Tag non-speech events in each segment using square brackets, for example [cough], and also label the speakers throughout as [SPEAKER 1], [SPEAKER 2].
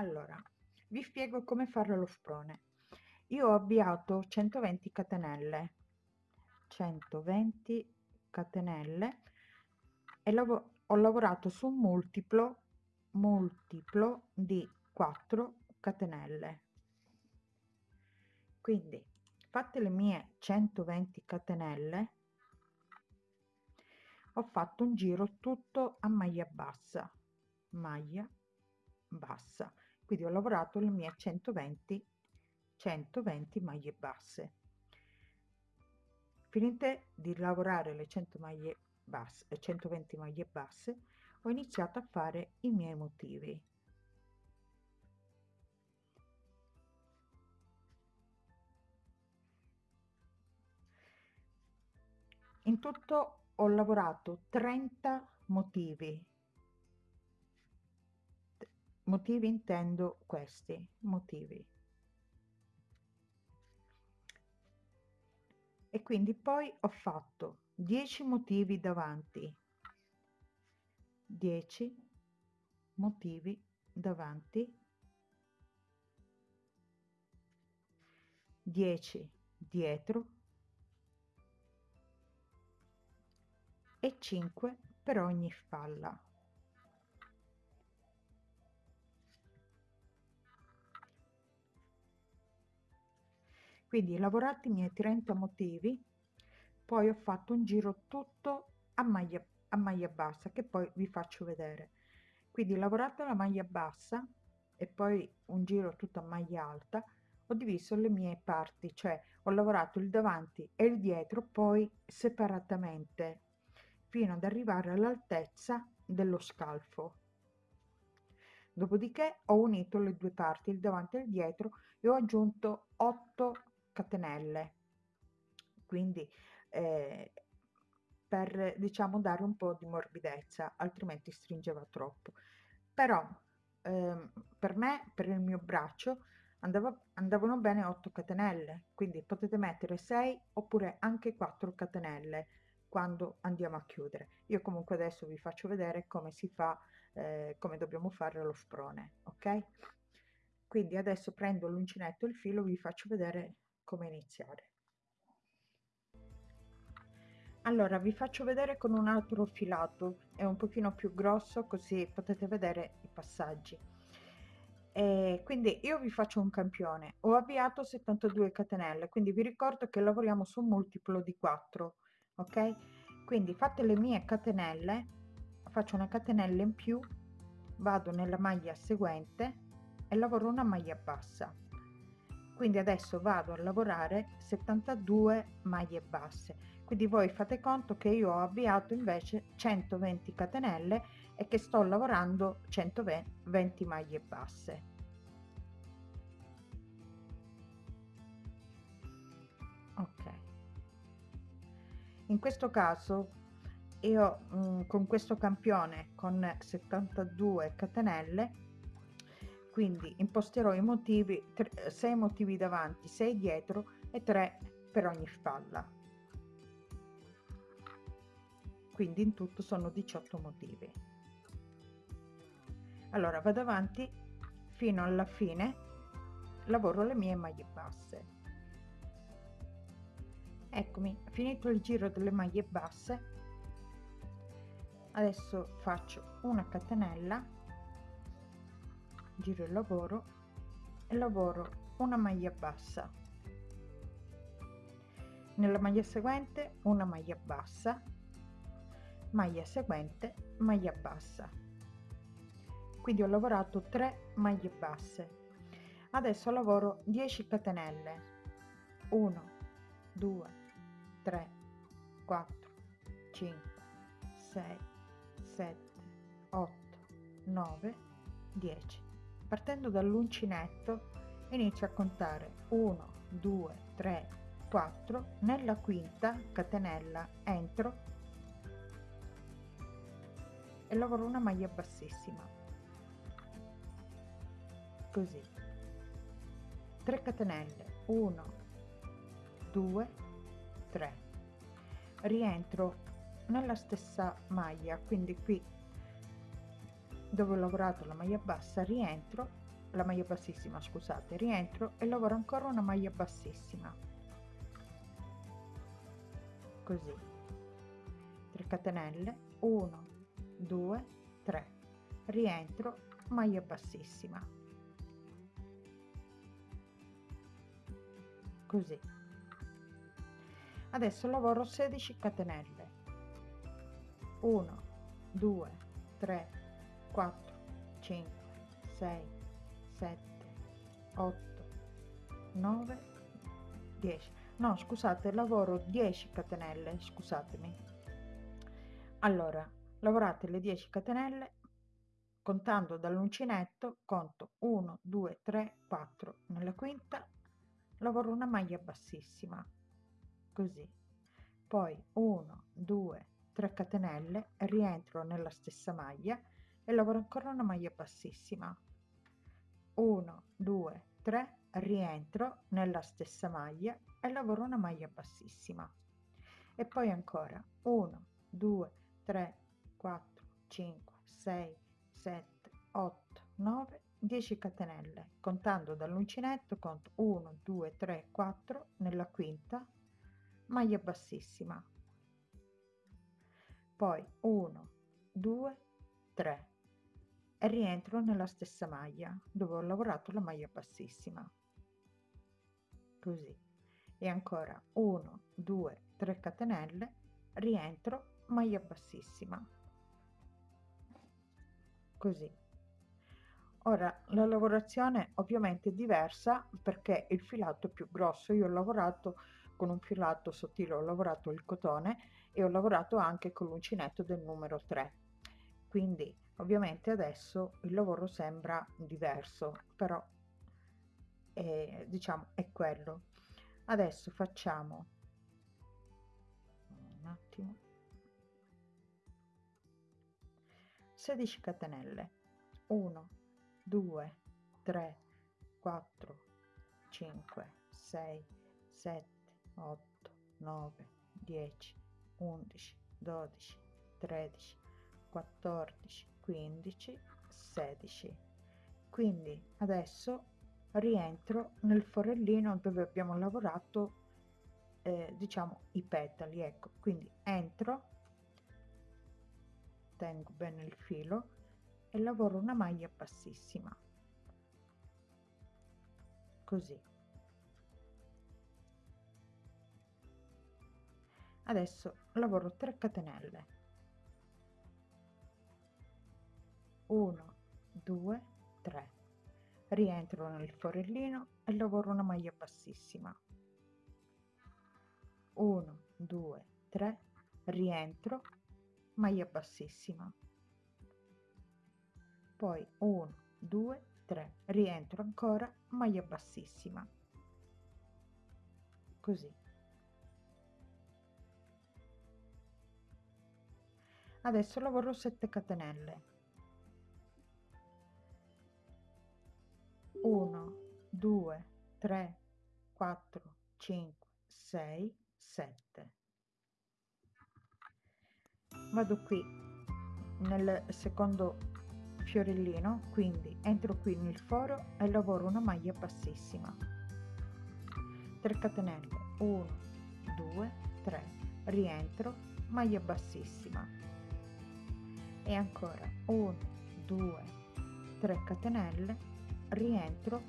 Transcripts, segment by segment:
[SPEAKER 1] allora vi spiego come fare lo sprone. Io ho avviato 120 catenelle. 120 catenelle e lav ho lavorato su un multiplo multiplo di 4 catenelle. Quindi fatte le mie 120 catenelle ho fatto un giro tutto a maglia bassa. Maglia bassa quindi ho lavorato le mie 120 120 maglie basse. Finite di lavorare le 100 maglie basse 120 maglie basse ho iniziato a fare i miei motivi. In tutto ho lavorato 30 motivi motivi intendo questi motivi. E quindi poi ho fatto 10 motivi davanti. 10 motivi davanti. 10 dietro. E 5 per ogni spalla quindi lavorati i miei 30 motivi poi ho fatto un giro tutto a maglia a maglia bassa che poi vi faccio vedere. Quindi lavorato la maglia bassa e poi un giro tutto a maglia alta ho diviso le mie parti cioè ho lavorato il davanti e il dietro poi separatamente fino ad arrivare all'altezza dello scalfo. Dopodiché ho unito le due parti il davanti e il dietro e ho aggiunto 8 catenelle. Quindi eh, per diciamo dare un po di morbidezza altrimenti stringeva troppo. Però eh, per me per il mio braccio andava, andavano bene 8 catenelle. Quindi potete mettere 6 oppure anche 4 catenelle quando andiamo a chiudere. Io comunque adesso vi faccio vedere come si fa eh, come dobbiamo fare lo sprone ok? Quindi adesso prendo l'uncinetto e il filo vi faccio vedere come iniziare. Allora vi faccio vedere con un altro filato è un pochino più grosso così potete vedere i passaggi. E quindi io vi faccio un campione. Ho avviato 72 catenelle quindi vi ricordo che lavoriamo su un multiplo di 4 ok? Quindi fatte le mie catenelle faccio una catenella in più vado nella maglia seguente e lavoro una maglia bassa quindi adesso vado a lavorare 72 maglie basse. Quindi voi fate conto che io ho avviato invece 120 catenelle e che sto lavorando 120 maglie basse. Ok. In questo caso io mh, mm, con questo campione con 72 catenelle quindi imposterò i motivi 6 motivi davanti 6 dietro e 3 per ogni spalla. Quindi in tutto sono 18 motivi. Allora vado avanti fino alla fine lavoro le mie maglie basse. Eccomi finito il giro delle maglie basse adesso faccio una catenella giro il lavoro e lavoro una maglia bassa. Nella maglia seguente una maglia bassa maglia seguente maglia bassa. Quindi ho lavorato 3 maglie basse. Adesso lavoro 10 catenelle. 1 2 3 4 5 6 7 8 9 10 partendo dall'uncinetto inizio a contare. 1 2 3 4 nella quinta catenella entro. E lavoro una maglia bassissima. Così. 3 catenelle. 1 2 3 rientro nella stessa maglia quindi qui dove ho lavorato la maglia bassa rientro la maglia bassissima scusate rientro e lavoro ancora una maglia bassissima. Così. 3 catenelle 1 2 3 rientro maglia bassissima. Così. Adesso lavoro 16 catenelle. 1 2 3 4 5 6 7 8 9 10 no scusate lavoro 10 catenelle scusatemi. Allora lavorate le 10 catenelle contando dall'uncinetto conto 1 2 3 4 nella quinta lavoro una maglia bassissima così. Poi 1 2 3 catenelle rientro nella stessa maglia e lavoro ancora una maglia bassissima. 1 2 3 rientro nella stessa maglia e lavoro una maglia bassissima. E poi ancora 1 2 3 4 5 6 7 8 9 10 catenelle. Contando dall'uncinetto conto 1 2 3 4 nella quinta maglia bassissima. Poi 1 2 3 e rientro nella stessa maglia dove ho lavorato la maglia bassissima. Così. E ancora 1 2 3 catenelle rientro maglia bassissima. Così. Ora la lavorazione ovviamente è diversa perché il filato è più grosso. Io ho lavorato con un filato sottile ho lavorato il cotone e ho lavorato anche con l'uncinetto del numero 3 quindi ovviamente adesso il lavoro sembra diverso però è, diciamo è quello. Adesso facciamo un attimo. 16 catenelle. 1 2 3 4 5 6 7 8 9 10 11 12 13 14 15 16 quindi adesso rientro nel forellino dove abbiamo lavorato eh, diciamo i petali ecco. Quindi entro tengo bene il filo e lavoro una maglia bassissima. Così. Adesso lavoro 3 catenelle 1 2 3 rientro nel forellino e lavoro una maglia bassissima. 1 2 3 rientro maglia bassissima. Poi 1 2 3 rientro ancora maglia bassissima. Così. Adesso lavoro 7 catenelle 1 2 3 4 5 6 7 vado qui nel secondo fiorellino quindi entro qui nel foro e lavoro una maglia bassissima. 3 catenelle 1 2 3 rientro maglia bassissima. E ancora 1 2 3 catenelle rientro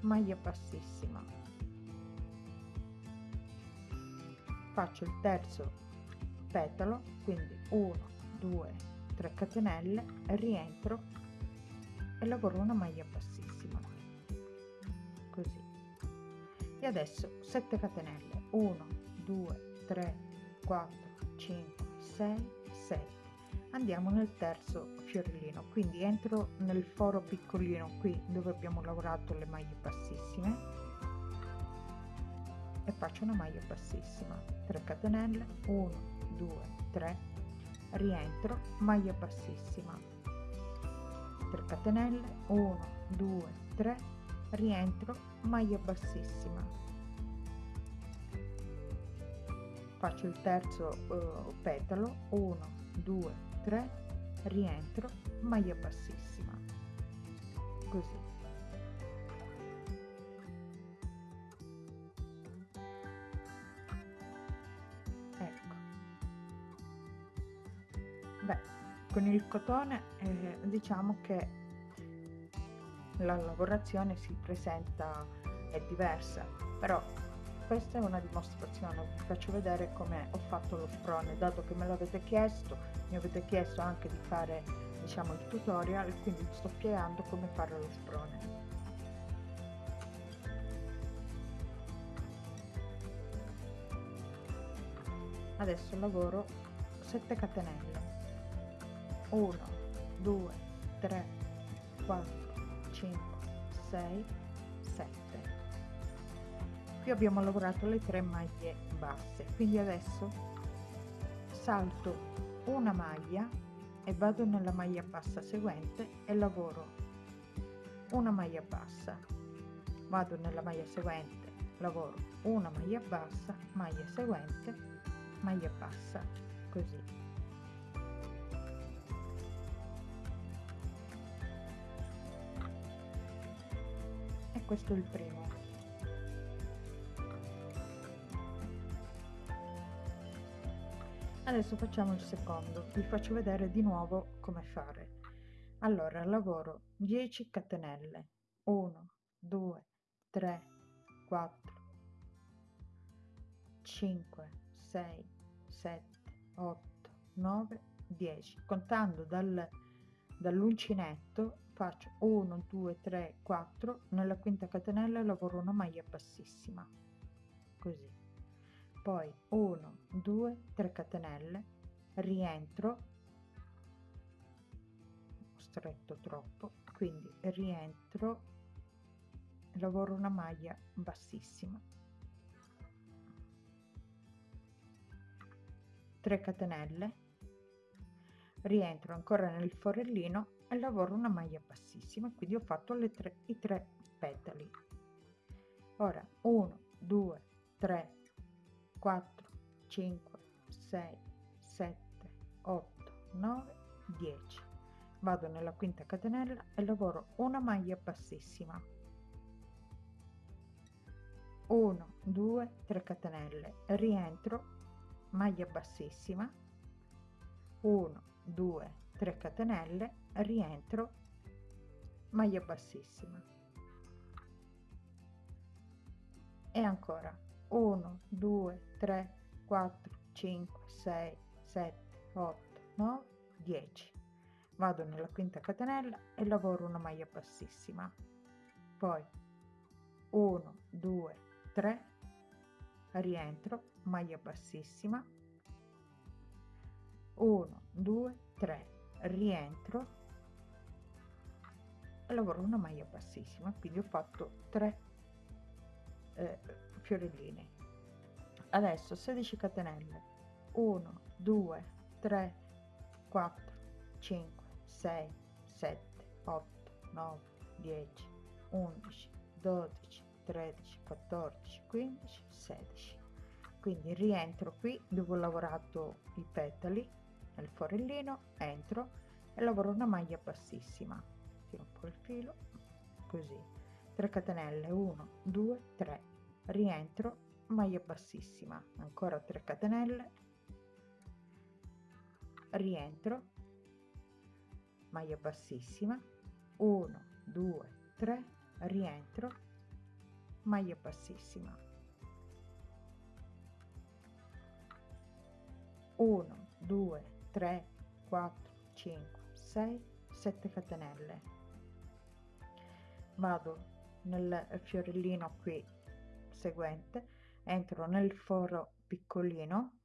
[SPEAKER 1] maglia bassissima. Faccio il terzo petalo quindi 1 2 3 catenelle rientro e lavoro una maglia bassissima. Così. E adesso 7 catenelle. 1 2 3 4 5 6 7 andiamo nel terzo fiorellino quindi entro nel foro piccolino qui dove abbiamo lavorato le maglie bassissime. E faccio una maglia bassissima 3 catenelle 1 2 3 rientro maglia bassissima 3 catenelle 1 2 3 rientro maglia bassissima. Faccio il terzo uh, petalo 1 2 3 rientro maglia bassissima. Così. Ecco. Beh con il cotone eh, diciamo che la lavorazione si presenta è diversa però questa è una dimostrazione vi faccio vedere come ho fatto lo sprone. Dato che me l'avete chiesto mi avete chiesto anche di fare diciamo il tutorial quindi vi sto spiegando come fare lo sprone. Adesso lavoro 7 catenelle. 1 2 3 4 5 6 7 qui abbiamo lavorato le tre maglie basse. Quindi adesso salto una maglia e vado nella maglia bassa seguente e lavoro una maglia bassa. Vado nella maglia seguente lavoro una maglia bassa maglia seguente maglia bassa così. E questo è il primo adesso facciamo il secondo. Vi faccio vedere di nuovo come fare. Allora lavoro 10 catenelle. 1 2 3 4 5 6 7 8 9 10 contando dal dall'uncinetto faccio 1 2 3 4 nella quinta catenella lavoro una maglia bassissima. Così poi 1 2 3 catenelle rientro. Stretto troppo quindi rientro. Lavoro una maglia bassissima. 3 catenelle. Rientro ancora nel forellino e lavoro una maglia bassissima quindi ho fatto le tre i tre petali. Ora 1 2 3 4 5 6 7 8 9 10 vado nella quinta catenella e lavoro una maglia bassissima. 1 2 3 catenelle. Rientro maglia bassissima. 1 2 3 catenelle. Rientro maglia bassissima. E ancora 1 2 3 4 5 6 7 8 9 10 vado nella quinta catenella e lavoro una maglia bassissima. Poi 1 2 3 rientro maglia bassissima. 1 2 3 rientro lavoro una maglia bassissima. Quindi ho fatto 3 eh, fiorellini. Adesso 16 catenelle. 1 2 3 4 5 6 7 8 9 10 11 12 13 14 15 16 quindi rientro qui dove ho lavorato i petali nel forellino entro e lavoro una maglia bassissima tiro un po il filo così 3 catenelle 1 2 3 rientro maglia bassissima. Ancora 3 catenelle. Rientro maglia bassissima. 1 2 3 rientro maglia bassissima. 1 2 3 4 5 6 7 catenelle. Vado nel fiorellino qui seguente entro nel foro piccolino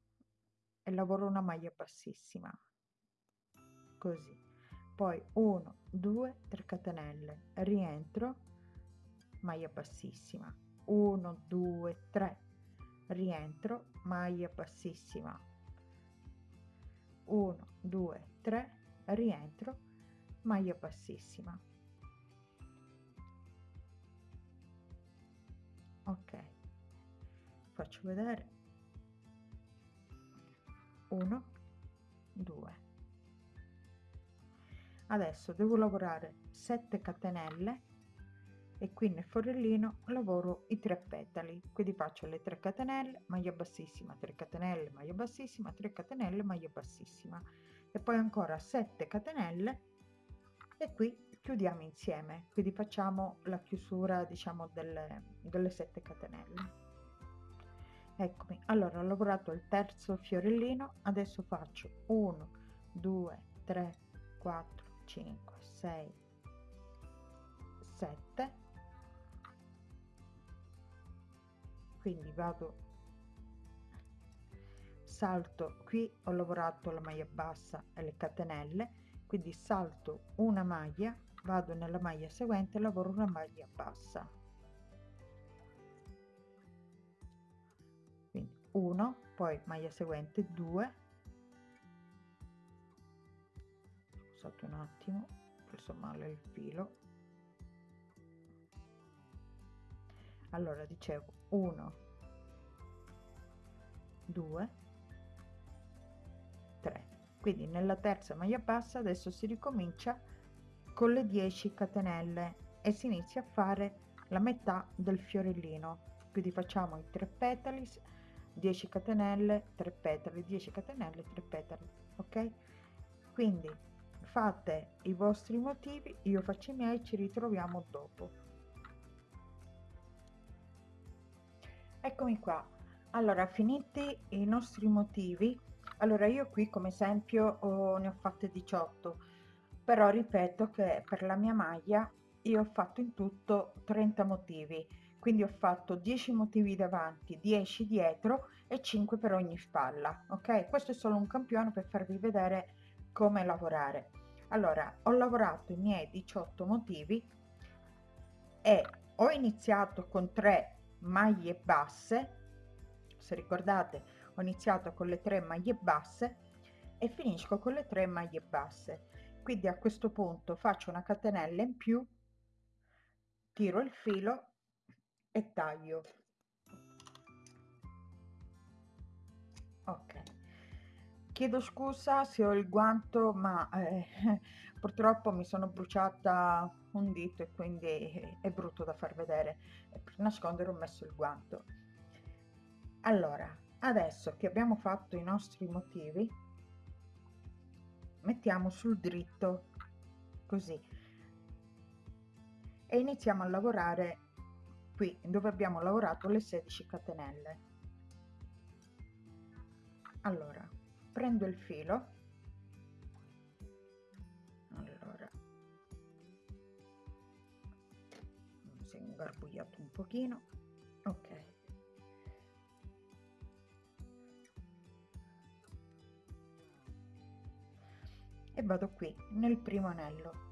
[SPEAKER 1] e lavoro una maglia bassissima così. Poi 1 2 3 catenelle rientro maglia bassissima. 1 2 3 rientro maglia bassissima. 1 2 3 rientro maglia bassissima ok. Faccio vedere. 1 2 adesso devo lavorare 7 catenelle e qui nel forellino lavoro i tre petali. Quindi faccio le 3 catenelle maglia bassissima 3 catenelle maglia bassissima 3 catenelle maglia bassissima. E poi ancora 7 catenelle e qui chiudiamo insieme quindi facciamo la chiusura diciamo delle, delle 7 catenelle. Eccomi. Allora ho lavorato il terzo fiorellino adesso faccio 1 2 3 4 5 6 7 quindi vado salto qui ho lavorato la maglia bassa e le catenelle quindi salto una maglia vado nella maglia seguente e lavoro una maglia bassa. Quindi 1 poi maglia seguente 2 scusate un attimo ho preso male il filo. Allora dicevo 1 2 3 quindi nella terza maglia bassa adesso si ricomincia con le 10 catenelle e si inizia a fare la metà del fiorellino. Quindi facciamo i 3 petali 10 catenelle 3 petali 10 catenelle 3 petali ok? Quindi fate i vostri motivi io faccio i miei ci ritroviamo dopo. Eccomi qua. Allora finiti i nostri motivi allora io qui come esempio oh, ne ho fatte 18 però ripeto che per la mia maglia io ho fatto in tutto 30 motivi. Quindi ho fatto 10 motivi davanti 10 dietro e 5 per ogni spalla ok? Questo è solo un campione per farvi vedere come lavorare. Allora ho lavorato i miei 18 motivi e ho iniziato con 3 maglie basse. Se ricordate ho iniziato con le 3 maglie basse e finisco con le 3 maglie basse quindi a questo punto faccio una catenella in più tiro il filo e taglio. Ok. Chiedo scusa se ho il guanto ma eh, [laughs] purtroppo mi sono bruciata un dito e quindi è brutto da far vedere. Per nascondere ho messo il guanto. Allora adesso che abbiamo fatto i nostri motivi mettiamo sul dritto così. E iniziamo a lavorare qui dove abbiamo lavorato le 16 catenelle. Allora prendo il filo. Allora. Si è ingarbugliato un pochino e vado qui nel primo anello.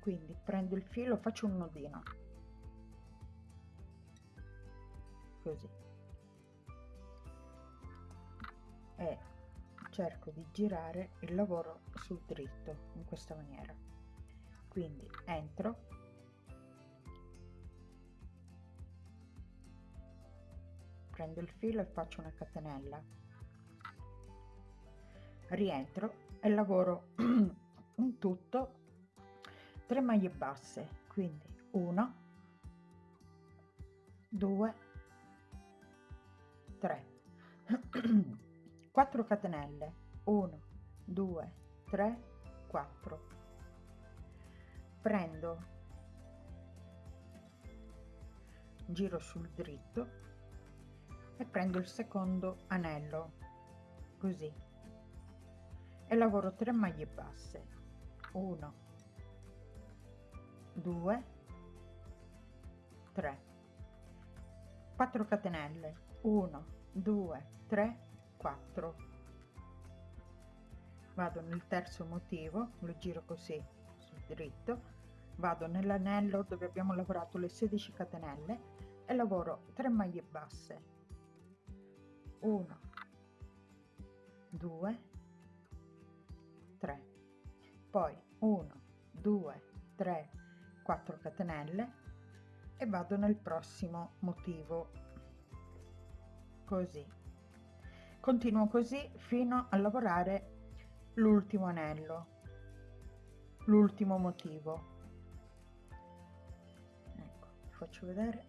[SPEAKER 1] Quindi prendo il filo faccio un nodino. Così. E cerco di girare il lavoro sul dritto in questa maniera. Quindi entro. Prendo il filo e faccio una catenella rientro e lavoro [clears throat] in tutto 3 maglie basse quindi 1 2 3 4 catenelle 1 2 3 4 prendo giro sul dritto e prendo il secondo anello così e lavoro 3 maglie basse. 1 2 3 4 catenelle. 1 2 3 4 vado nel terzo motivo lo giro così sul dritto. Vado nell'anello dove abbiamo lavorato le 16 catenelle e lavoro 3 maglie basse. 1 2 3 poi 1 2 3 4 catenelle e vado nel prossimo motivo. Così. Continuo così fino a lavorare l'ultimo anello l'ultimo motivo. Ecco vi faccio vedere.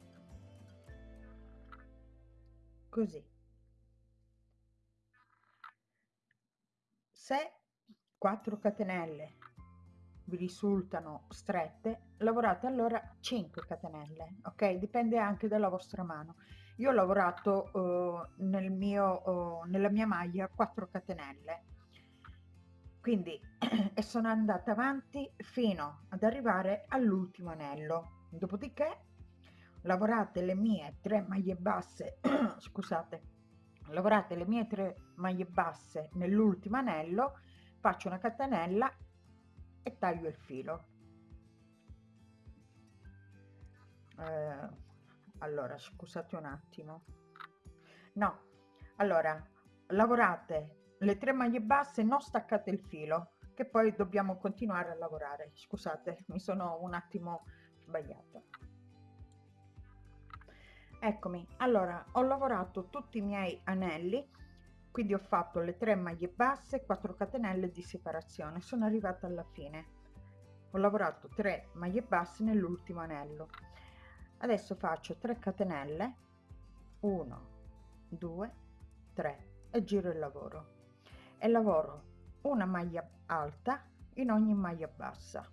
[SPEAKER 1] Così. Se 4 catenelle vi risultano strette lavorate allora 5 catenelle ok? Dipende anche dalla vostra mano. Io ho lavorato uh, nel mio uh, nella mia maglia 4 catenelle. Quindi [clears throat] e sono andata avanti fino ad arrivare all'ultimo anello. Dopodiché lavorate le mie tre maglie basse [clears throat] scusate lavorate le mie tre maglie basse nell'ultimo anello faccio una catenella e taglio il filo. Eh, allora scusate un attimo. No allora lavorate le tre maglie basse non staccate il filo che poi dobbiamo continuare a lavorare. Scusate mi sono un attimo sbagliata. Eccomi allora ho lavorato tutti i miei anelli quindi ho fatto le tre maglie basse 4 catenelle di separazione. Sono arrivata alla fine. Ho lavorato 3 maglie basse nell'ultimo anello. Adesso faccio 3 catenelle. 1 2 3 e giro il lavoro. E lavoro una maglia alta in ogni maglia bassa.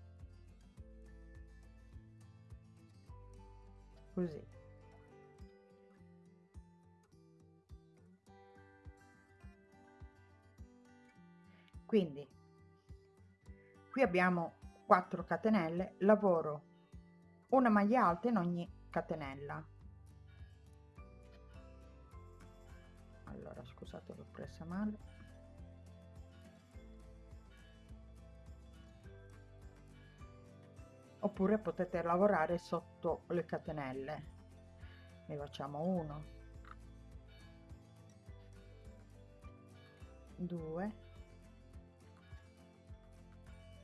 [SPEAKER 1] Così quindi qui abbiamo 4 catenelle lavoro una maglia alta in ogni catenella. Allora scusate l'ho presa male. Oppure potete lavorare sotto le catenelle. Ne facciamo 1 2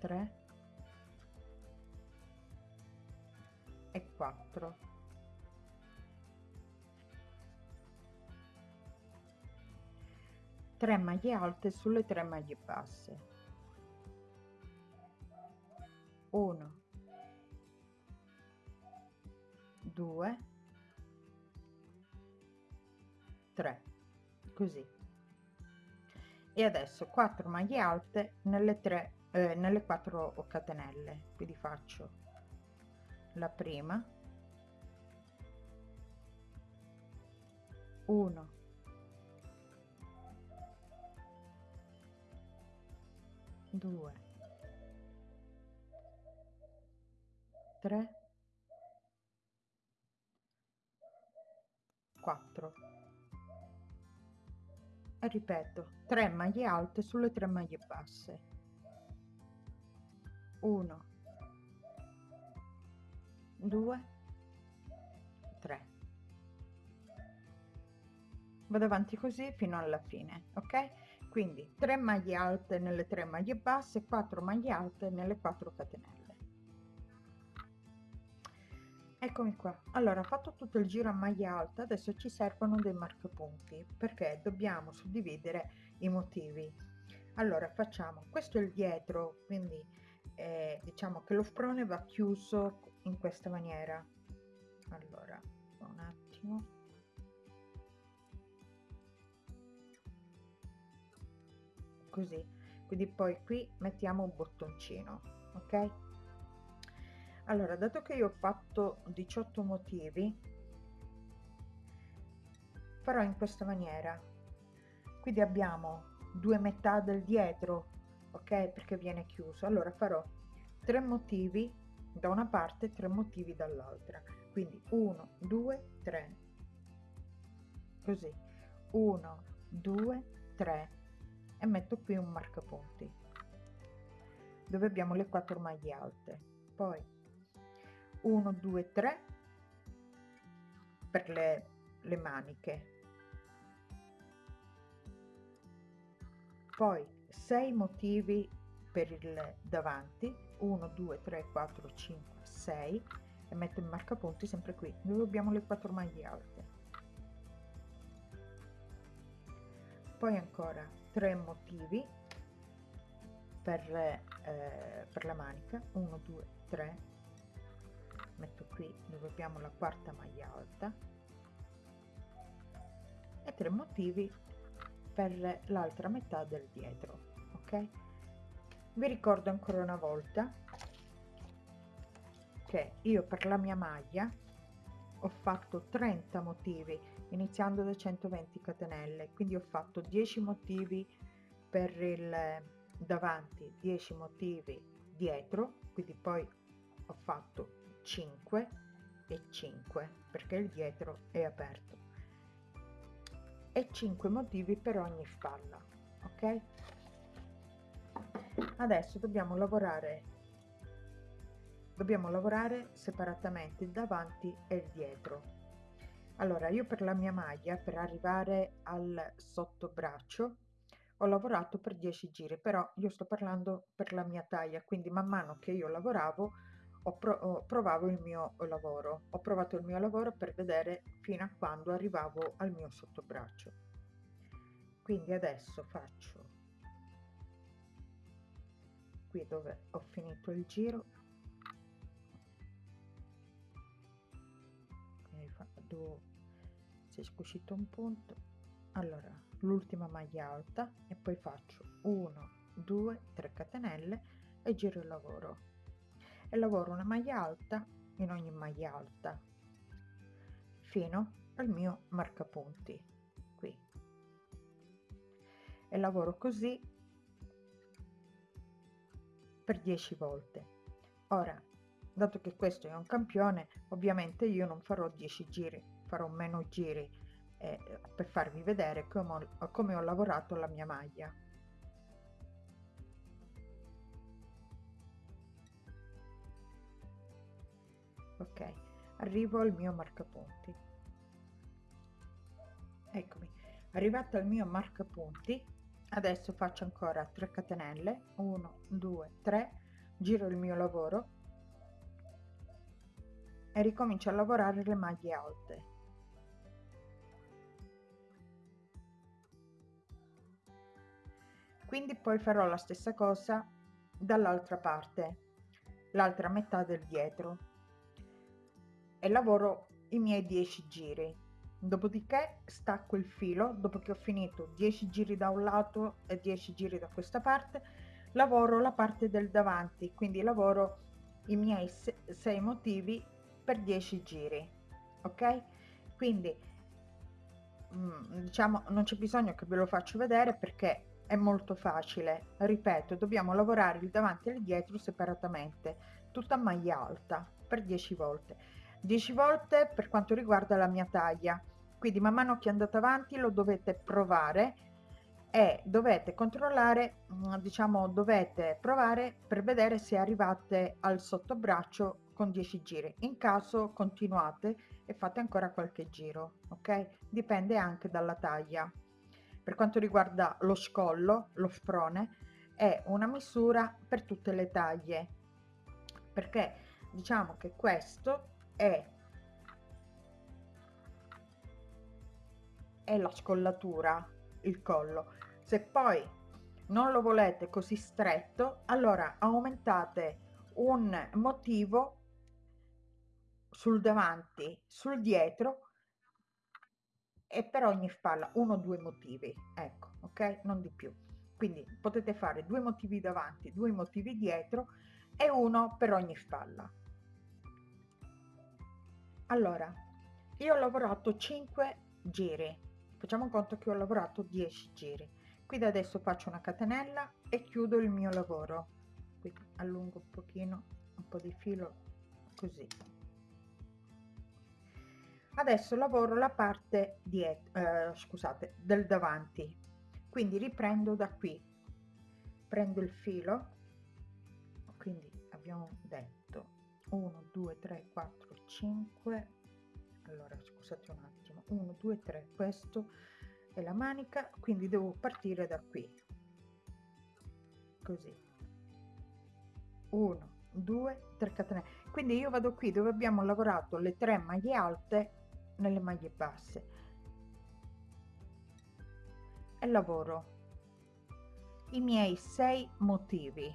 [SPEAKER 1] 3 e 4 3 maglie alte sulle 3 maglie basse. 1 2 3 così. E adesso 4 maglie alte nelle 3 eh, nelle 4 catenelle quindi faccio la prima. 1 2 3 4 e ripeto 3 maglie alte sulle 3 maglie basse 1 2 3 vado avanti così fino alla fine ok? Quindi 3 maglie alte nelle 3 maglie basse 4 maglie alte nelle 4 catenelle. Eccomi qua. Allora fatto tutto il giro a maglia alta adesso ci servono dei marcapunti perché dobbiamo suddividere i motivi. Allora facciamo. Questo è il dietro quindi eh, diciamo che lo sprone va chiuso in questa maniera. Allora un attimo. Così. Quindi poi qui mettiamo un bottoncino ok? Allora dato che io ho fatto 18 motivi farò in questa maniera. Quindi abbiamo due metà del dietro ok? Perché viene chiuso. Allora farò tre motivi da una parte tre motivi dall'altra. Quindi 1 2 3 così. 1 2 3 e metto qui un marcapunti dove abbiamo le quattro maglie alte. Poi 1 2 3 per le, le maniche. Poi 6 motivi per il davanti 1 2 3 4 5 6 e metto il marcapunti sempre qui. Dove abbiamo le quattro maglie alte. Poi ancora 3 motivi per, eh, per la manica. 1 2 3 metto qui dove abbiamo la quarta maglia alta. E 3 motivi per l'altra metà del dietro ok? Vi ricordo ancora una volta che io per la mia maglia ho fatto 30 motivi iniziando da 120 catenelle quindi ho fatto 10 motivi per il davanti 10 motivi dietro quindi poi ho fatto 5 e 5 perché il dietro è aperto e 5 motivi per ogni spalla ok? Adesso dobbiamo lavorare dobbiamo lavorare separatamente davanti e dietro. Allora io per la mia maglia per arrivare al sottobraccio ho lavorato per 10 giri però io sto parlando per la mia taglia quindi man mano che io lavoravo ho, pro ho provavo il mio lavoro ho provato il mio lavoro per vedere fino a quando arrivavo al mio sottobraccio. Quindi adesso faccio qui dove ho finito il giro. Quindi vado si è scucito un punto. Allora l'ultima maglia alta e poi faccio 1 2 3 catenelle e giro il lavoro e lavoro una maglia alta in ogni maglia alta fino al mio marcapunti qui. E lavoro così per 10 volte. Ora dato che questo è un campione ovviamente io non farò 10 giri farò meno giri eh, per farvi vedere come ho, come ho lavorato la mia maglia ok arrivo al mio marcapunti. Eccomi. Arrivato al mio marcapunti adesso faccio ancora 3 catenelle. 1 2 3 giro il mio lavoro e ricomincio a lavorare le maglie alte. Quindi poi farò la stessa cosa dall'altra parte l'altra metà del dietro e lavoro i miei 10 giri. Dopodiché stacco il filo dopo che ho finito 10 giri da un lato e 10 giri da questa parte lavoro la parte del davanti quindi lavoro i miei 6 motivi per 10 giri ok? Quindi mm, diciamo non c'è bisogno che ve lo faccio vedere perché è molto facile. Ripeto dobbiamo lavorare il davanti e il dietro separatamente tutta maglia alta per 10 volte 10 volte per quanto riguarda la mia taglia. Quindi man mano che andate avanti lo dovete provare e dovete controllare mm, diciamo dovete provare per vedere se arrivate al sottobraccio con 10 giri. In caso continuate e fate ancora qualche giro ok? Dipende anche dalla taglia. Per quanto riguarda lo scollo, lo sprone, è una misura per tutte le taglie, perché diciamo che questo è, è la scollatura, il collo. Se poi non lo volete così stretto, allora aumentate un motivo sul davanti, sul dietro e per ogni spalla uno o due motivi ecco ok? Non di più. Quindi potete fare due motivi davanti due motivi dietro e uno per ogni spalla allora io ho lavorato 5 giri. Facciamo conto che ho lavorato 10 giri. Quindi adesso faccio una catenella e chiudo il mio lavoro. Quindi allungo un pochino un po di filo così. Adesso lavoro la parte dietro eh, scusate del davanti. Quindi riprendo da qui. Prendo il filo. Quindi abbiamo detto 1 2 3 4 5 allora scusate un attimo. 1 2 3 questo è la manica. Quindi devo partire da qui. Così. 1 2 3 catenelle quindi io vado qui dove abbiamo lavorato le tre maglie alte nelle maglie basse. E lavoro i miei sei motivi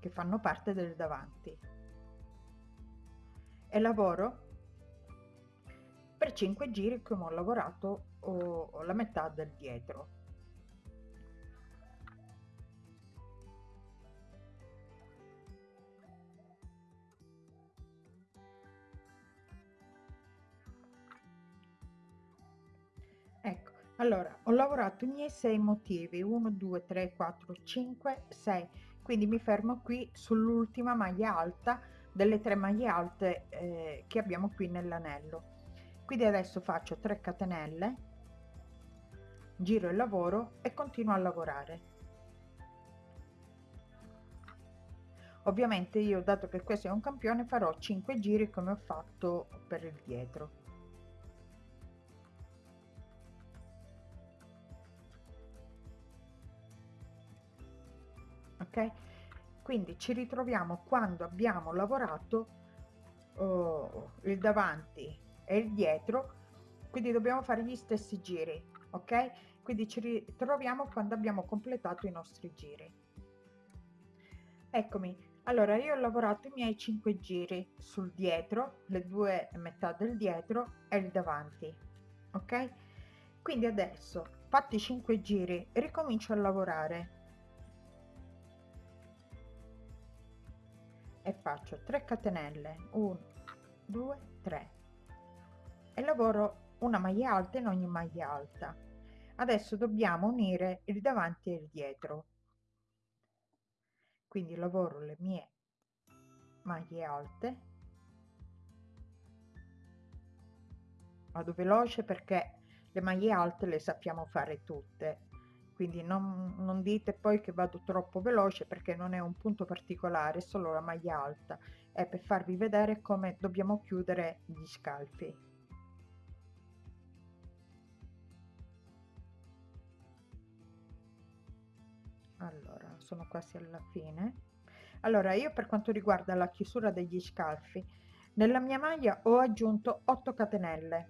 [SPEAKER 1] che fanno parte del davanti lavoro per 5 giri come ho lavorato ho, la metà del dietro. Ecco allora ho lavorato i miei sei motivi 1 2 3 4 5 6 quindi mi fermo qui sull'ultima maglia alta delle tre maglie alte eh, che abbiamo qui nell'anello. Quindi adesso faccio 3 catenelle giro il lavoro e continuo a lavorare. Ovviamente io dato che questo è un campione farò 5 giri come ho fatto per il dietro. Ok quindi ci ritroviamo quando abbiamo lavorato oh, il davanti e il dietro quindi dobbiamo fare gli stessi giri ok? Quindi ci ritroviamo quando abbiamo completato i nostri giri. Eccomi. Allora io ho lavorato i miei 5 giri sul dietro le due metà del dietro e il davanti ok? Quindi adesso fatti 5 giri ricomincio a lavorare e faccio 3 catenelle. 1 2 3 e lavoro una maglia alta in ogni maglia alta. Adesso dobbiamo unire il davanti e il dietro. Quindi lavoro le mie maglie alte. Vado veloce perché le maglie alte le sappiamo fare tutte quindi non, non dite poi che vado troppo veloce perché non è un punto particolare è solo la maglia alta. È per farvi vedere come dobbiamo chiudere gli scalfi allora sono quasi alla fine. Allora io per quanto riguarda la chiusura degli scalfi nella mia maglia ho aggiunto 8 catenelle.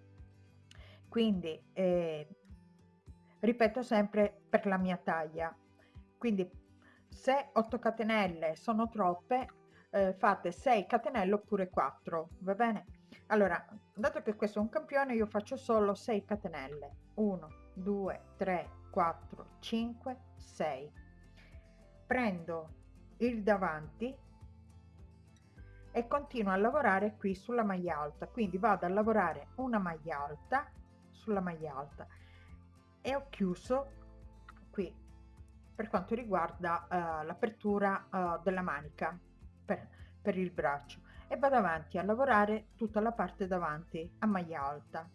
[SPEAKER 1] Quindi eh, ripeto sempre per la mia taglia. Quindi se 8 catenelle sono troppe eh, fate 6 catenelle oppure 4 va bene? Allora dato che questo è un campione io faccio solo 6 catenelle. 1 2 3 4 5 6 prendo il davanti e continuo a lavorare qui sulla maglia alta. Quindi vado a lavorare una maglia alta sulla maglia alta e ho chiuso qui per quanto riguarda uh, l'apertura uh, della manica per, per il braccio. E vado avanti a lavorare tutta la parte davanti a maglia alta.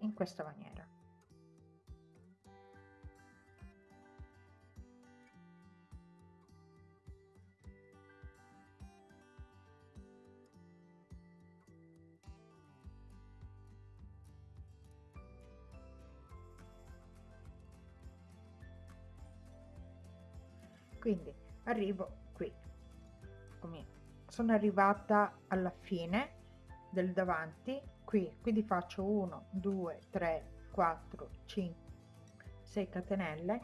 [SPEAKER 1] In questa maniera quindi arrivo qui. Come sono arrivata alla fine del davanti qui. Quindi faccio 1 2 3 4 5 6 catenelle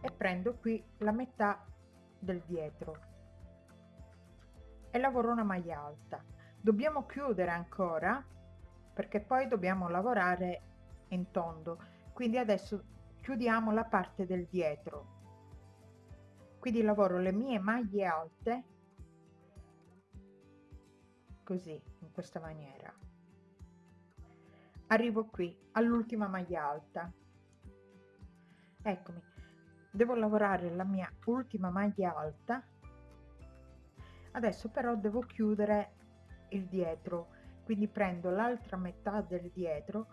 [SPEAKER 1] e prendo qui la metà del dietro. E lavoro una maglia alta. Dobbiamo chiudere ancora perché poi dobbiamo lavorare in tondo. Quindi adesso chiudiamo la parte del dietro quindi lavoro le mie maglie alte così in questa maniera. Arrivo qui all'ultima maglia alta. Eccomi. Devo lavorare la mia ultima maglia alta. Adesso però devo chiudere il dietro. Quindi prendo l'altra metà del dietro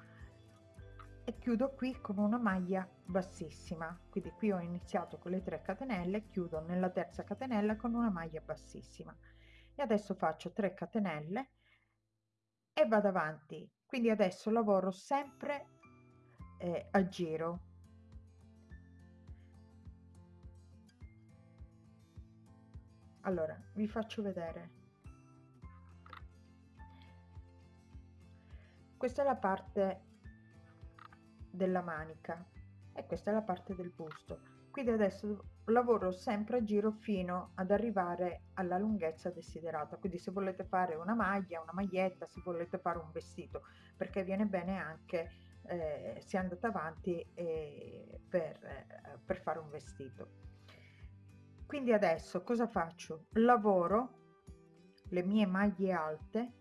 [SPEAKER 1] e chiudo qui con una maglia bassissima. Quindi qui ho iniziato con le 3 catenelle chiudo nella terza catenella con una maglia bassissima. E adesso faccio 3 catenelle e vado avanti. Quindi adesso lavoro sempre eh, a giro. Allora vi faccio vedere. Questa è la parte della manica. E questa è la parte del busto quindi adesso lavoro sempre a giro fino ad arrivare alla lunghezza desiderata. Quindi se volete fare una maglia una maglietta se volete fare un vestito perché viene bene anche eh, se andate avanti eh, per, eh, per fare un vestito. Quindi adesso cosa faccio? Lavoro le mie maglie alte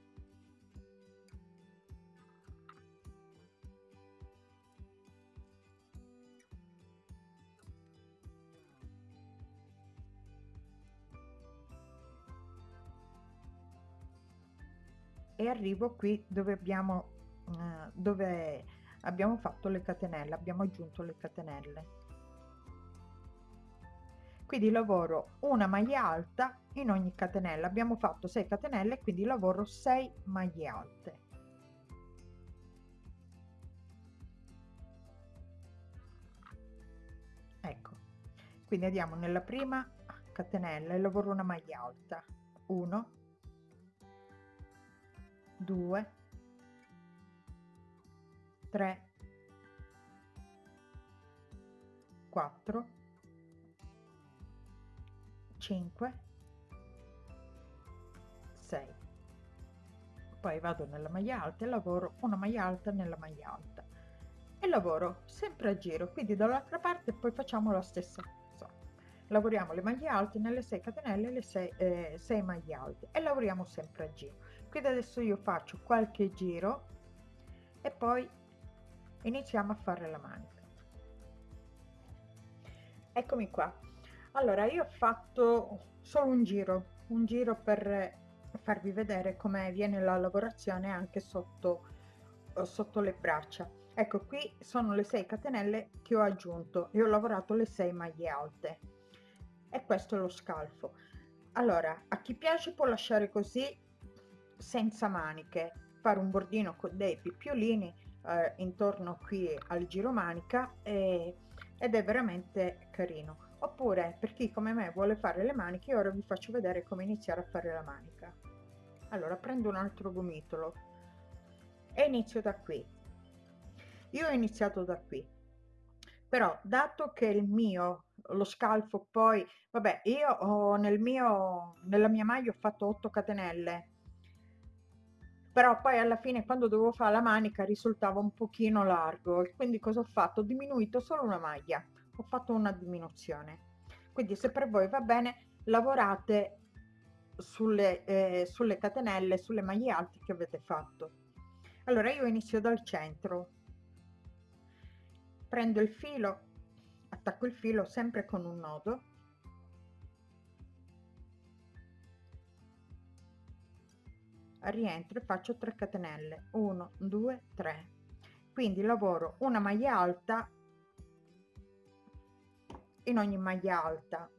[SPEAKER 1] e arrivo qui dove abbiamo eh, dove abbiamo fatto le catenelle abbiamo aggiunto le catenelle. Quindi lavoro una maglia alta in ogni catenella. Abbiamo fatto 6 catenelle quindi lavoro 6 maglie alte. Ecco. Quindi andiamo nella prima catenella e lavoro una maglia alta. 1 2 3 4 5 6 poi vado nella maglia alta e lavoro una maglia alta nella maglia alta. E lavoro sempre a giro quindi dall'altra parte poi facciamo la stessa cosa. Lavoriamo le maglie alte nelle 6 catenelle le 6, eh, 6 maglie alte e lavoriamo sempre a giro quindi adesso io faccio qualche giro e poi iniziamo a fare la manica. Eccomi qua. Allora io ho fatto solo un giro un giro per farvi vedere come viene la lavorazione anche sotto sotto le braccia. Ecco qui sono le 6 catenelle che ho aggiunto e ho lavorato le 6 maglie alte. E questo è lo scalfo. Allora a chi piace può lasciare così senza maniche fare un bordino con dei picciolini eh, intorno qui al giro manica e, ed è veramente carino. Oppure per chi come me vuole fare le maniche ora vi faccio vedere come iniziare a fare la manica. Allora prendo un altro gomitolo e inizio da qui. Io ho iniziato da qui. Però dato che il mio lo scalfo poi vabbè io ho nel mio nella mia maglia ho fatto 8 catenelle però poi alla fine quando dovevo fare la manica risultava un pochino largo. E quindi cosa ho fatto? Ho diminuito solo una maglia. Ho fatto una diminuzione. Quindi se per voi va bene lavorate sulle, eh, sulle catenelle sulle maglie alte che avete fatto. Allora io inizio dal centro. Prendo il filo attacco il filo sempre con un nodo rientro e faccio 3 catenelle. 1 2 3 quindi lavoro una maglia alta in ogni maglia alta.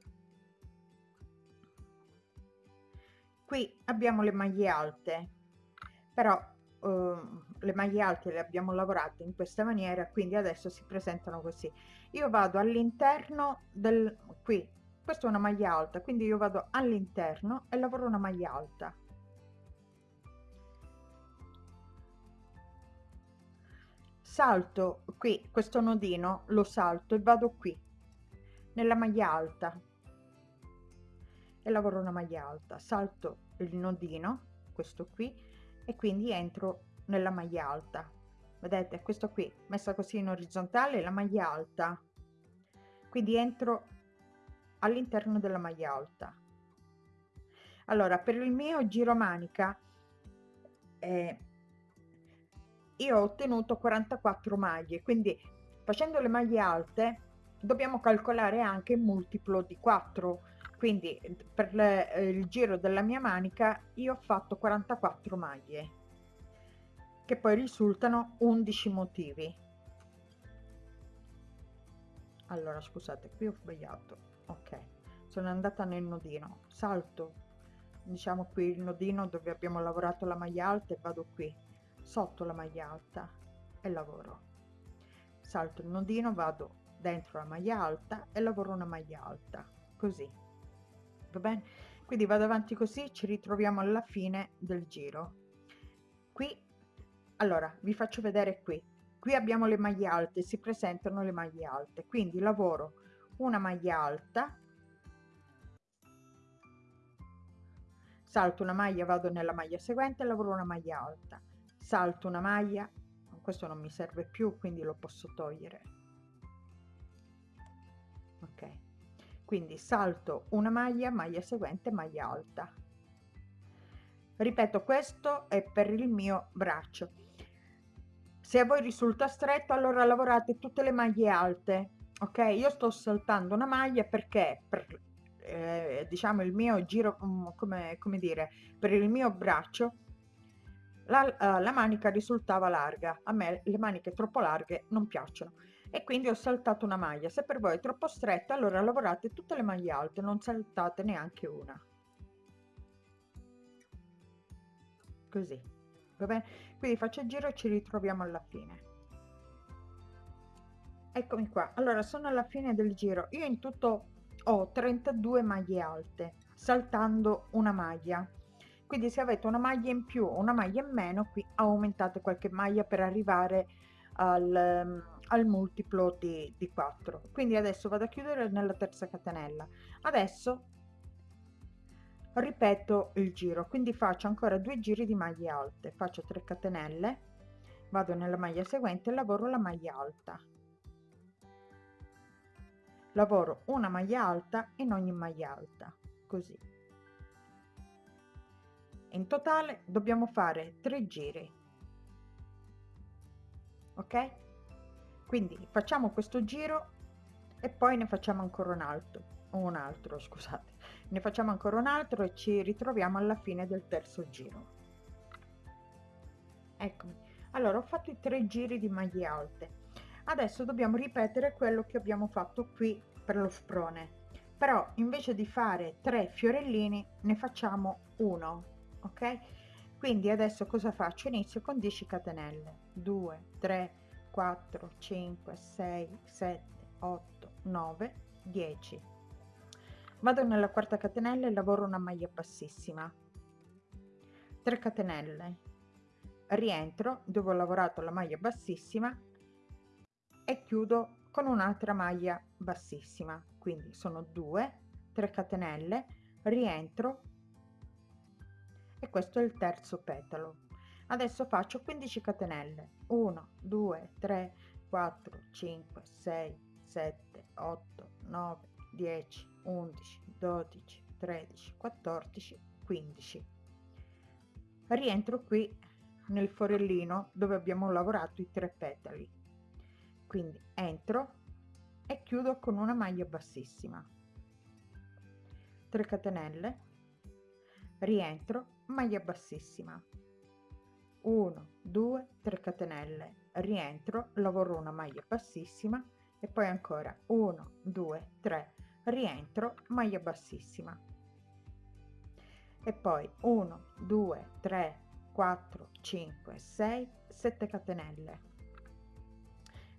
[SPEAKER 1] Qui abbiamo le maglie alte però eh, le maglie alte le abbiamo lavorate in questa maniera quindi adesso si presentano così. Io vado all'interno del qui questa è una maglia alta quindi io vado all'interno e lavoro una maglia alta salto qui questo nodino lo salto e vado qui nella maglia alta. E lavoro una maglia alta salto il nodino questo qui e quindi entro nella maglia alta. Vedete questo qui messa così in orizzontale la maglia alta. Quindi entro all'interno della maglia alta. Allora per il mio giro manica eh, io ho ottenuto 44 maglie quindi facendo le maglie alte dobbiamo calcolare anche il multiplo di 4 quindi per le, eh, il giro della mia manica io ho fatto 44 maglie che poi risultano 11 motivi. Allora scusate qui ho sbagliato. Ok sono andata nel nodino. Salto. Diciamo qui il nodino dove abbiamo lavorato la maglia alta e vado qui sotto la maglia alta e lavoro. Salto il nodino vado dentro la maglia alta e lavoro una maglia alta così. Va bene? Quindi vado avanti così ci ritroviamo alla fine del giro. Qui allora vi faccio vedere qui. Qui abbiamo le maglie alte si presentano le maglie alte. Quindi lavoro una maglia alta salto una maglia vado nella maglia seguente lavoro una maglia alta salto una maglia questo non mi serve più quindi lo posso togliere. Ok. Quindi salto una maglia maglia seguente maglia alta. Ripeto questo è per il mio braccio. Se a voi risulta stretto allora lavorate tutte le maglie alte ok? Io sto saltando una maglia perché per eh, diciamo il mio giro mm, come, come dire per il mio braccio la, uh, la manica risultava larga. A me le maniche troppo larghe non piacciono. E quindi ho saltato una maglia. Se per voi è troppo stretta allora lavorate tutte le maglie alte non saltate neanche una. Così. Va bene? Quindi faccio il giro e ci ritroviamo alla fine. Eccomi qua. Allora sono alla fine del giro. Io in tutto ho 32 maglie alte saltando una maglia quindi se avete una maglia in più o una maglia in meno qui aumentate qualche maglia per arrivare al, al multiplo di, di 4 quindi adesso vado a chiudere nella terza catenella. Adesso ripeto il giro. Quindi faccio ancora due giri di maglie alte. Faccio 3 catenelle vado nella maglia seguente e lavoro la maglia alta. Lavoro una maglia alta in ogni maglia alta. Così in totale dobbiamo fare 3 giri. Ok? Quindi facciamo questo giro e poi ne facciamo ancora un altro un altro scusate. Ne facciamo ancora un altro e ci ritroviamo alla fine del terzo giro. Eccomi. Allora ho fatto i tre giri di maglie alte. Adesso dobbiamo ripetere quello che abbiamo fatto qui per lo sprone. Però invece di fare tre fiorellini ne facciamo uno ok? Quindi adesso cosa faccio? Inizio con 10 catenelle. 2 3 4 5 6 7 8 9 10 vado nella quarta catenella e lavoro una maglia bassissima. 3 catenelle. Rientro dove ho lavorato la maglia bassissima e chiudo con un'altra maglia bassissima. Quindi sono 2 3 catenelle. Rientro e questo è il terzo petalo. Adesso faccio 15 catenelle. 1 2 3 4 5 6 7 8 9 10 11 12 13 14 15 rientro qui nel forellino dove abbiamo lavorato i tre petali. Quindi entro e chiudo con una maglia bassissima. 3 catenelle rientro maglia bassissima. 1 2 3 catenelle. Rientro lavoro una maglia bassissima. E poi ancora 1 2 3 rientro maglia bassissima. E poi 1 2 3 4 5 6 7 catenelle.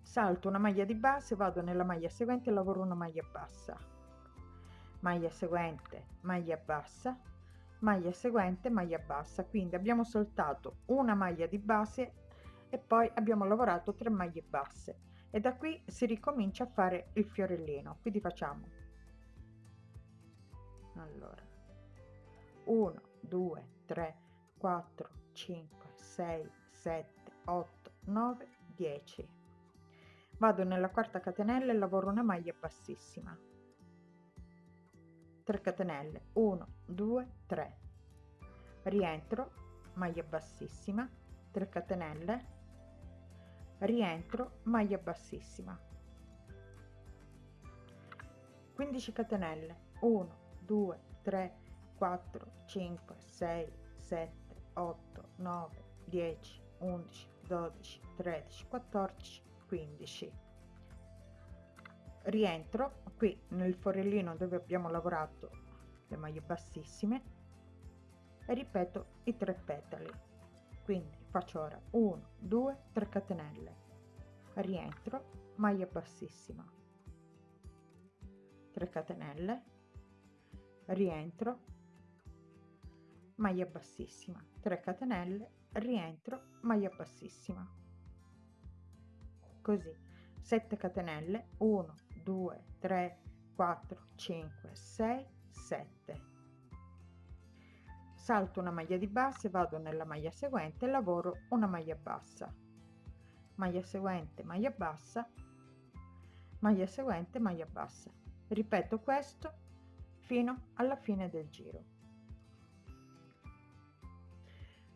[SPEAKER 1] Salto una maglia di base vado nella maglia seguente lavoro una maglia bassa. Maglia seguente maglia bassa maglia seguente maglia bassa. Quindi abbiamo saltato una maglia di base e poi abbiamo lavorato 3 maglie basse. E da qui si ricomincia a fare il fiorellino. Quindi facciamo. Allora 1 2 3 4 5 6 7 8 9 10 vado nella quarta catenella e lavoro una maglia bassissima. 3 catenelle. 1 2 3 rientro maglia bassissima 3 catenelle. Rientro maglia bassissima. 15 catenelle. 1 2 3 4 5 6 7 8 9 10 11 12 13 14 15 rientro qui nel forellino dove abbiamo lavorato le maglie bassissime. E ripeto i tre petali. Quindi faccio ora 1 2 3 catenelle. Rientro maglia bassissima. 3 catenelle. Rientro maglia bassissima. 3 catenelle. Rientro maglia bassissima. Così. 7 catenelle. 1 2 3 4 5 6 7 salto una maglia di base vado nella maglia seguente lavoro una maglia bassa. Maglia seguente maglia bassa. Maglia seguente maglia bassa. Ripeto questo fino alla fine del giro.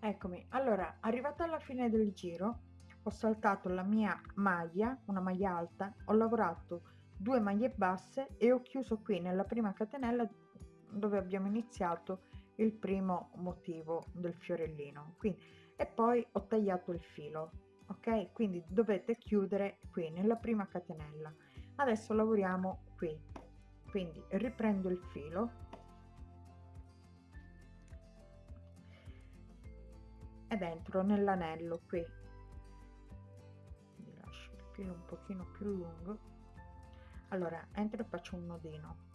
[SPEAKER 1] Eccomi. Allora arrivata alla fine del giro ho saltato la mia maglia una maglia alta ho lavorato due maglie basse e ho chiuso qui nella prima catenella dove abbiamo iniziato il primo motivo del fiorellino. Quindi e poi ho tagliato il filo ok? Quindi dovete chiudere qui nella prima catenella. Adesso lavoriamo qui. Quindi riprendo il filo. Ed entro nell'anello qui. Quindi lascio il filo un pochino più lungo. Allora entro e faccio un nodino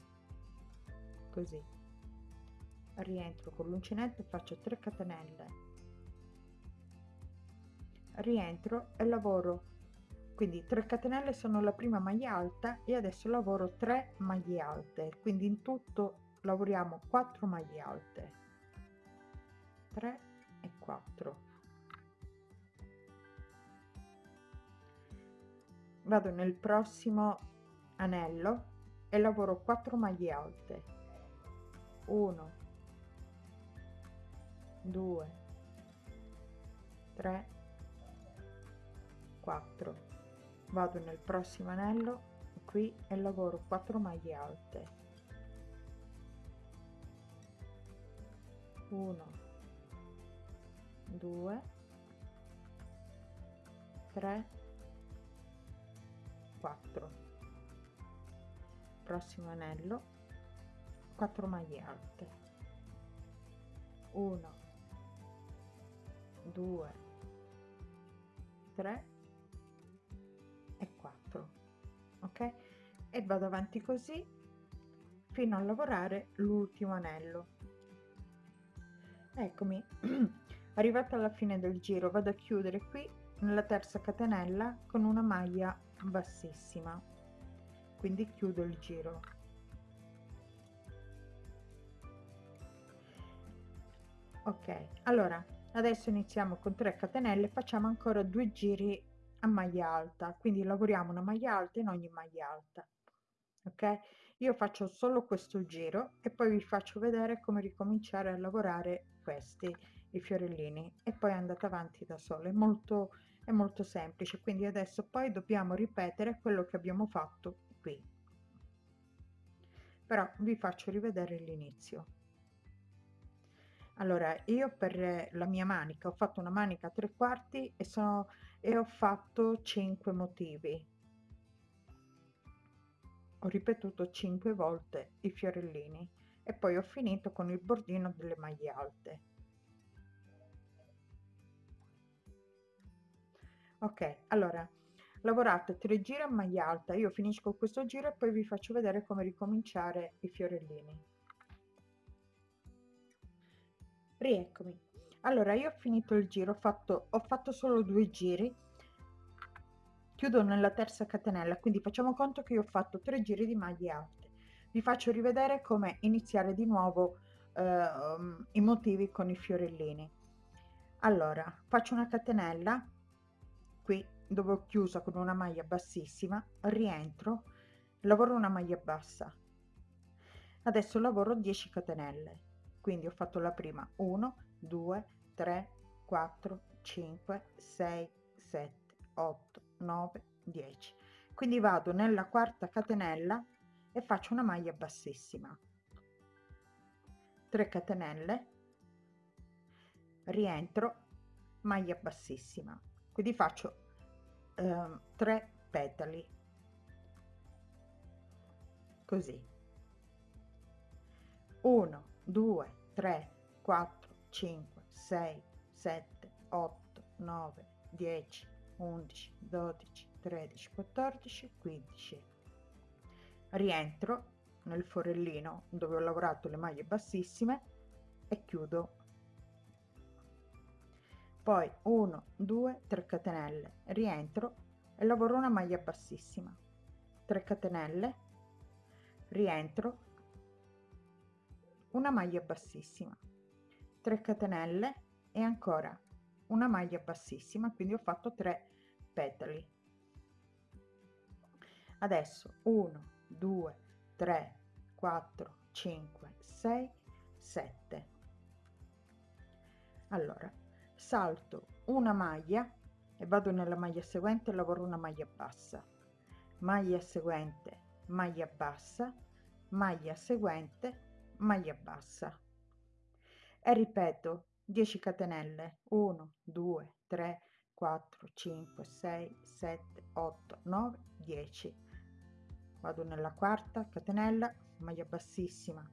[SPEAKER 1] così. Rientro con l'uncinetto e faccio 3 catenelle. Rientro e lavoro. Quindi 3 catenelle sono la prima maglia alta e adesso lavoro 3 maglie alte. Quindi in tutto lavoriamo 4 maglie alte. 3 e 4 vado nel prossimo anello e lavoro 4 maglie alte 1 2 3 4 vado nel prossimo anello qui e lavoro 4 maglie alte. 1 2 3 4 prossimo anello 4 maglie alte. 1 2 3 e 4 ok? E vado avanti così fino a lavorare l'ultimo anello. Eccomi. [clears throat] Arrivata alla fine del giro vado a chiudere qui nella terza catenella con una maglia bassissima. Quindi chiudo il giro ok allora adesso iniziamo con 3 catenelle facciamo ancora due giri a maglia alta. Quindi lavoriamo una maglia alta in ogni maglia alta ok? Io faccio solo questo giro e poi vi faccio vedere come ricominciare a lavorare questi i fiorellini. E poi andate avanti da solo è molto è molto semplice. Quindi adesso poi dobbiamo ripetere quello che abbiamo fatto qui. Però vi faccio rivedere l'inizio allora io per la mia manica ho fatto una manica tre quarti e sono e ho fatto 5 motivi. Ho ripetuto 5 volte i fiorellini e poi ho finito con il bordino delle maglie alte. Ok allora lavorate 3 giri a maglia alta io finisco questo giro e poi vi faccio vedere come ricominciare i fiorellini rieccomi. Allora io ho finito il giro ho fatto ho fatto solo due giri. Chiudo nella terza catenella quindi facciamo conto che io ho fatto tre giri di maglie alte. Vi faccio rivedere come iniziare di nuovo eh, i motivi con i fiorellini. Allora faccio una catenella qui dove ho chiuso con una maglia bassissima rientro lavoro una maglia bassa. Adesso lavoro 10 catenelle quindi ho fatto la prima 1 2 3 4 5 6 7 8 9 10 quindi vado nella quarta catenella e faccio una maglia bassissima. 3 catenelle. Rientro maglia bassissima. Quindi faccio eh, 3 petali. Così. 1 2, 3, 4, 5, 6, 7, 8, 9, 10, 11, 12, 13, 14, 15. Rientro nel forellino dove ho lavorato le maglie bassissime e chiudo. Poi 1, 2, 3 catenelle, rientro e lavoro una maglia bassissima. 3 catenelle, rientro una maglia bassissima 3 catenelle e ancora una maglia bassissima quindi ho fatto 3 petali. Adesso 1 2 3 4 5 6 7 allora salto una maglia e vado nella maglia seguente lavoro una maglia bassa. Maglia seguente maglia bassa maglia seguente maglia bassa. E ripeto 10 catenelle 1 2 3 4 5 6 7 8 9 10 vado nella quarta catenella maglia bassissima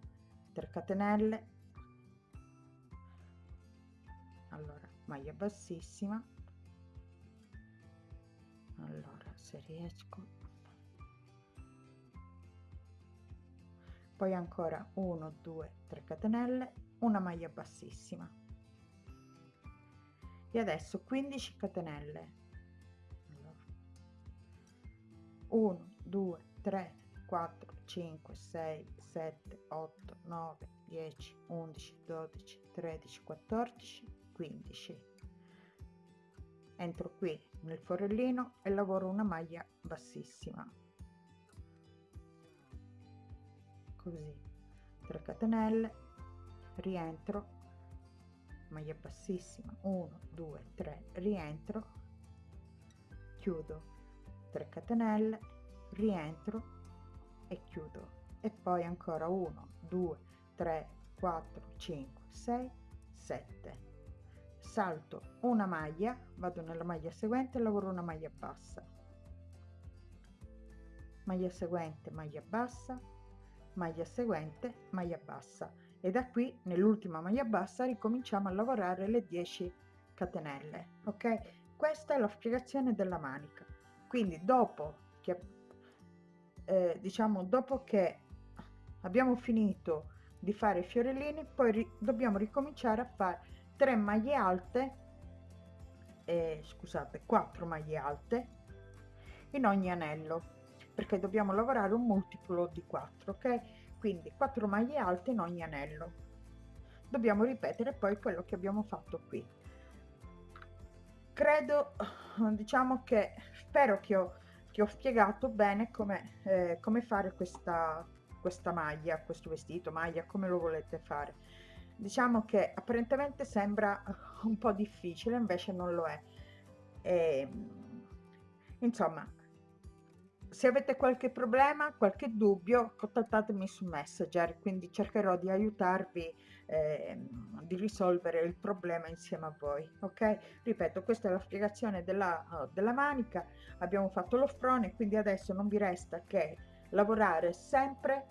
[SPEAKER 1] 3 catenelle. Allora maglia bassissima. Allora se riesco poi ancora 1 2 3 catenelle una maglia bassissima. E adesso 15 catenelle. 1 2 3 4 5 6 7 8 9 10 11 12 13 14 15 entro qui nel forellino e lavoro una maglia bassissima così. 3 catenelle rientro maglia bassissima 1 2 3 rientro chiudo. 3 catenelle rientro e chiudo. E poi ancora 1 2 3 4 5 6 7 salto una maglia vado nella maglia seguente lavoro una maglia bassa. Maglia seguente maglia bassa maglia seguente maglia bassa. E da qui nell'ultima maglia bassa ricominciamo a lavorare le 10 catenelle ok? Questa è la spiegazione della manica. Quindi dopo che eh, diciamo dopo che abbiamo finito di fare i fiorellini poi ri dobbiamo ricominciare a fare 3 maglie alte eh, scusate 4 maglie alte in ogni anello perché dobbiamo lavorare un multiplo di 4 ok? Quindi 4 maglie alte in ogni anello. Dobbiamo ripetere poi quello che abbiamo fatto qui. Credo diciamo che spero che ho, che ho spiegato bene come, eh, come fare questa questa maglia questo vestito maglia come lo volete fare. Diciamo che apparentemente sembra un po difficile invece non lo è. E, ehm, insomma se avete qualche problema, qualche dubbio, contattatemi su Messenger, quindi cercherò di aiutarvi eh, di risolvere il problema insieme a voi, ok? Ripeto, questa è la spiegazione della, uh, della manica, abbiamo fatto lo frone, quindi adesso non vi resta che lavorare sempre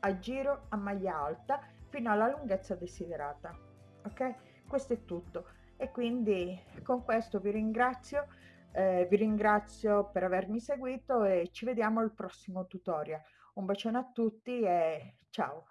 [SPEAKER 1] a giro a maglia alta fino alla lunghezza desiderata, ok? Questo è tutto e quindi con questo vi ringrazio eh, vi ringrazio per avermi seguito e ci vediamo al prossimo tutorial. Un bacione a tutti e ciao!